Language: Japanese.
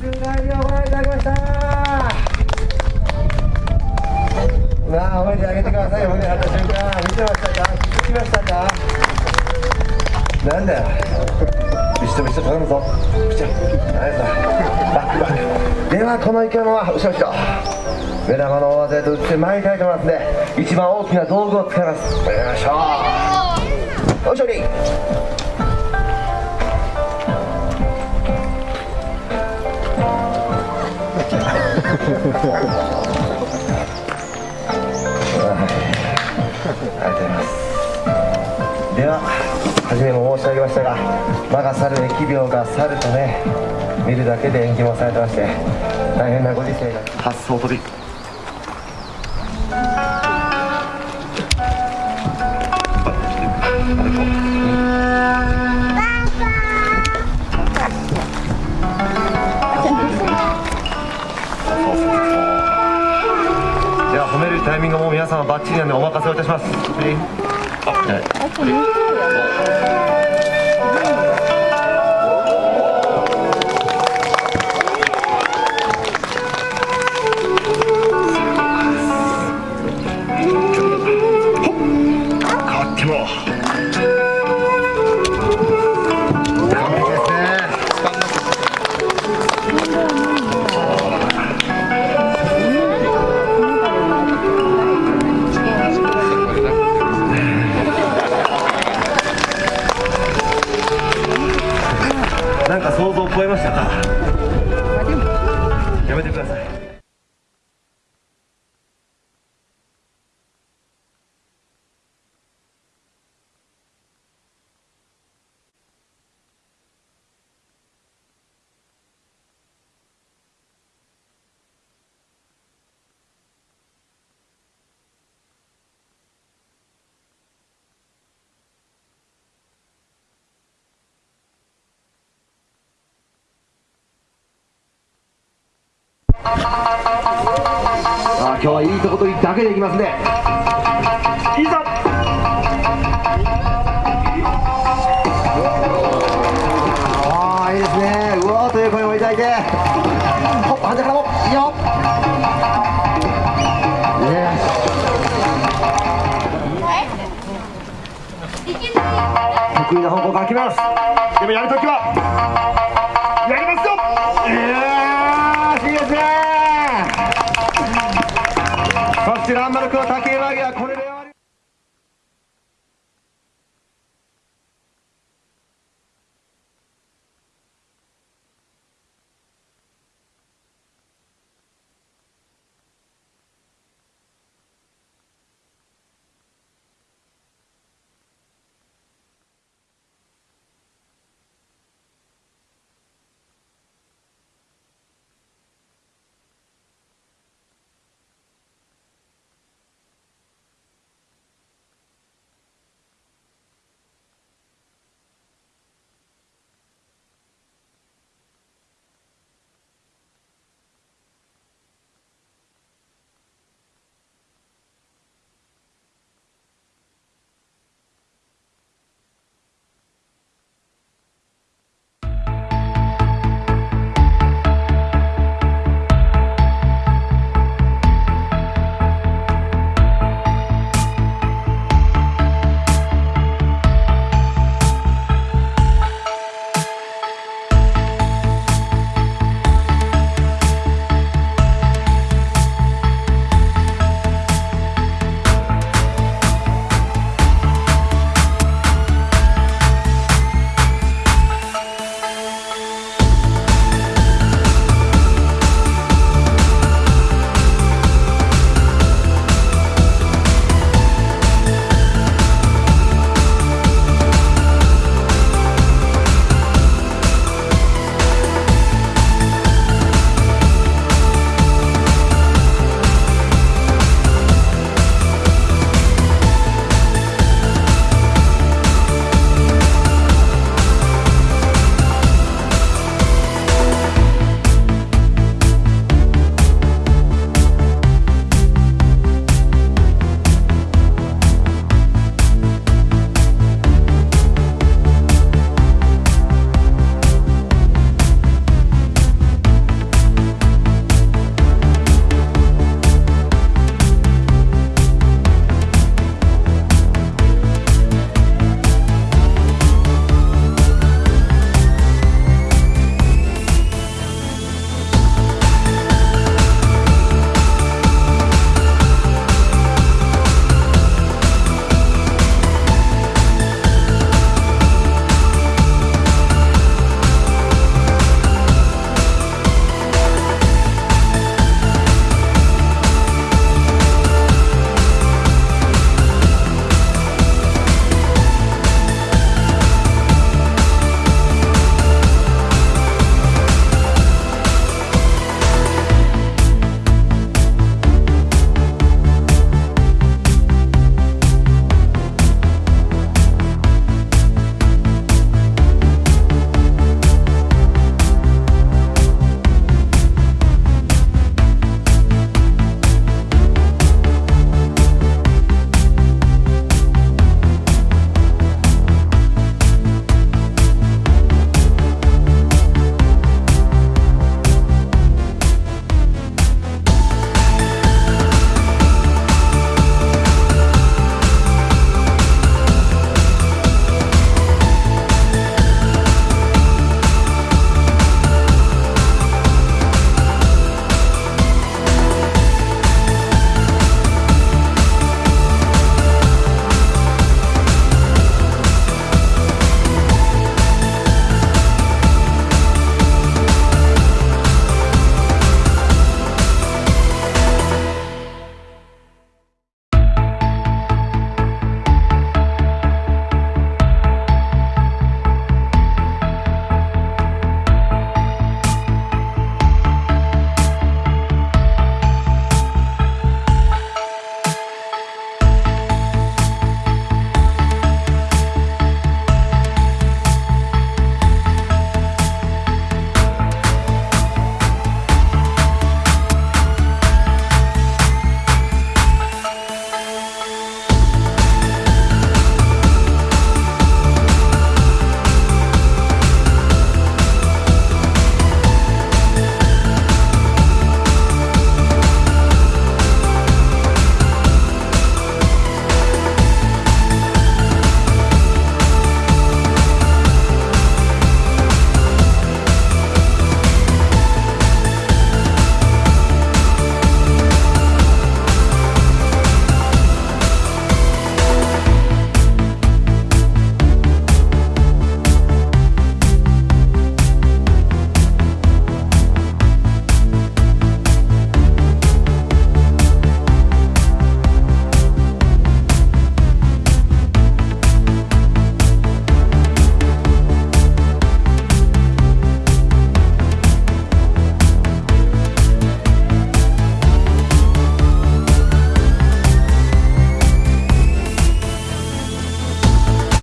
おしいただきましたあ、褒めてあげてください、褒めれた瞬間見てましたかきましたかなんだよ頼むぞッではこの生き物は後ろ後ろ目玉の大技と打ってりたいと思います一番大きな道具を使いますやりましょうおありがとうございます。では初めも申し上げましたが魔が去る疫病が去るとね見るだけで延期もされてまして大変なご時世が発想飛びでイミングも皆様バッチリなんでお任せをいたします。はいしたか。やめてくださいあ今日はいいとことだけでいきますね。いざ。ああいいですね。うおーという声をいただいて。ほっ反対からも。いいよね得意な方向から決めます。でもやるときは。やーいい